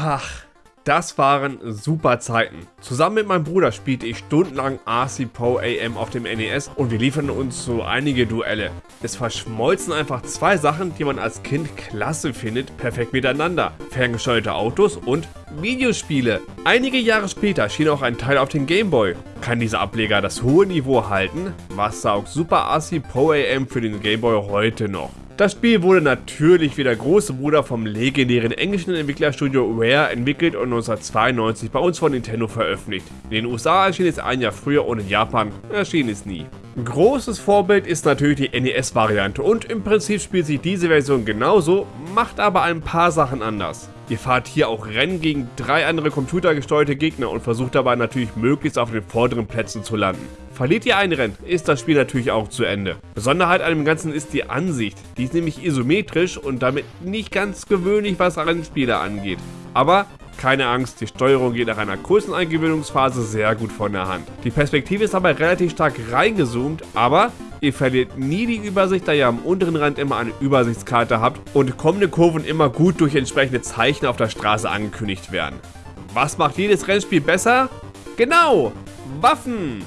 Ach, das waren super Zeiten. Zusammen mit meinem Bruder spielte ich stundenlang RC Pro AM auf dem NES und wir lieferten uns so einige Duelle. Es verschmolzen einfach zwei Sachen, die man als Kind klasse findet, perfekt miteinander. Ferngesteuerte Autos und Videospiele. Einige Jahre später schien auch ein Teil auf den Gameboy. Kann dieser Ableger das hohe Niveau halten? Was saugt Super RC Pro AM für den Gameboy heute noch? Das Spiel wurde natürlich wie der große Bruder vom legendären englischen Entwicklerstudio Rare entwickelt und 1992 bei uns von Nintendo veröffentlicht. In den USA erschien es ein Jahr früher und in Japan erschien es nie. Großes Vorbild ist natürlich die NES-Variante und im Prinzip spielt sich diese Version genauso, macht aber ein paar Sachen anders. Ihr fahrt hier auch Rennen gegen drei andere computergesteuerte Gegner und versucht dabei natürlich möglichst auf den vorderen Plätzen zu landen. Verliert ihr ein Rennen, ist das Spiel natürlich auch zu Ende. Besonderheit an dem Ganzen ist die Ansicht. Die ist nämlich isometrisch und damit nicht ganz gewöhnlich, was Rennspiele angeht. Aber keine Angst, die Steuerung geht nach einer kurzen Eingewöhnungsphase sehr gut von der Hand. Die Perspektive ist dabei relativ stark reingezoomt, aber Ihr verliert nie die Übersicht, da ihr am unteren Rand immer eine Übersichtskarte habt und kommende Kurven immer gut durch entsprechende Zeichen auf der Straße angekündigt werden. Was macht jedes Rennspiel besser? Genau, Waffen!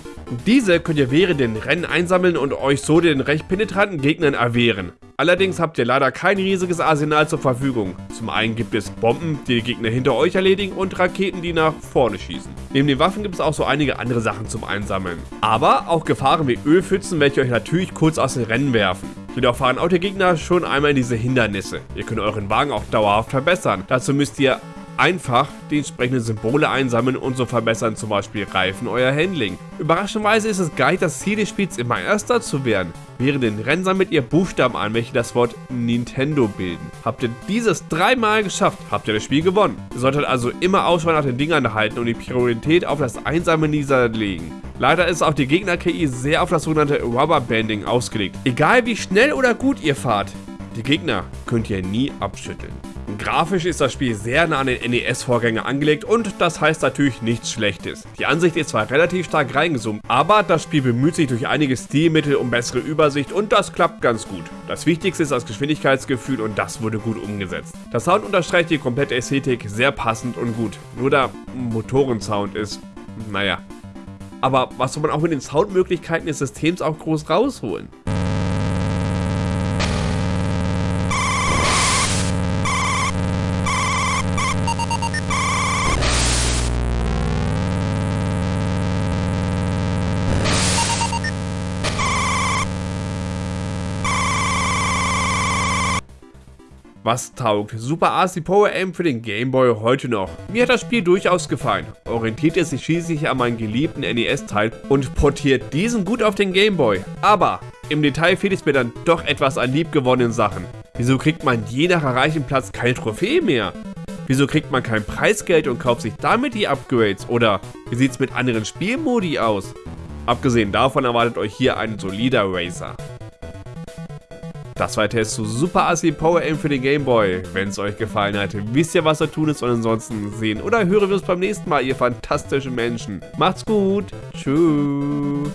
Diese könnt ihr während den Rennen einsammeln und euch so den recht penetranten Gegnern erwehren. Allerdings habt ihr leider kein riesiges Arsenal zur Verfügung. Zum einen gibt es Bomben, die die Gegner hinter euch erledigen und Raketen, die nach vorne schießen. Neben den Waffen gibt es auch so einige andere Sachen zum Einsammeln. Aber auch Gefahren wie Ölpfützen, welche euch natürlich kurz aus den Rennen werfen. Jedoch fahren auch die Gegner schon einmal in diese Hindernisse. Ihr könnt euren Wagen auch dauerhaft verbessern. Dazu müsst ihr einfach die entsprechenden Symbole einsammeln und so verbessern zum Beispiel Reifen euer Handling. Überraschenderweise ist es gar nicht das Ziel des Spiels immer Erster zu werden. Während den Rennen sammelt ihr Buchstaben an, welche das Wort Nintendo bilden. Habt ihr dieses dreimal geschafft, habt ihr das Spiel gewonnen. Ihr solltet also immer Ausschau nach den Dingern halten und die Priorität auf das Einsammeln dieser legen. Leider ist auch die Gegner-KI sehr auf das sogenannte Rubberbanding ausgelegt. Egal wie schnell oder gut ihr fahrt, die Gegner könnt ihr nie abschütteln. Grafisch ist das Spiel sehr nah an den NES-Vorgänger angelegt und das heißt natürlich nichts Schlechtes. Die Ansicht ist zwar relativ stark reingezoomt, aber das Spiel bemüht sich durch einige Stilmittel um bessere Übersicht und das klappt ganz gut. Das Wichtigste ist das Geschwindigkeitsgefühl und das wurde gut umgesetzt. Der Sound unterstreicht die komplette Ästhetik sehr passend und gut. Nur der Motorensound ist, naja. Aber was soll man auch mit den Soundmöglichkeiten des Systems auch groß rausholen? Was taugt Super RC Power Aim für den Game Boy heute noch? Mir hat das Spiel durchaus gefallen, orientiert es sich schließlich an meinen geliebten NES-Teil und portiert diesen gut auf den Game Boy. Aber im Detail fehlt es mir dann doch etwas an liebgewonnenen Sachen. Wieso kriegt man je nach erreichen Platz keine Trophäe mehr? Wieso kriegt man kein Preisgeld und kauft sich damit die Upgrades? Oder wie sieht es mit anderen Spielmodi aus? Abgesehen davon erwartet euch hier ein solider Racer. Das war der Test zu Super AC Power Aim für den Game Boy. Wenn es euch gefallen hat, wisst ihr, was zu tun ist und ansonsten sehen oder hören wir uns beim nächsten Mal, ihr fantastischen Menschen. Macht's gut. Tschüss.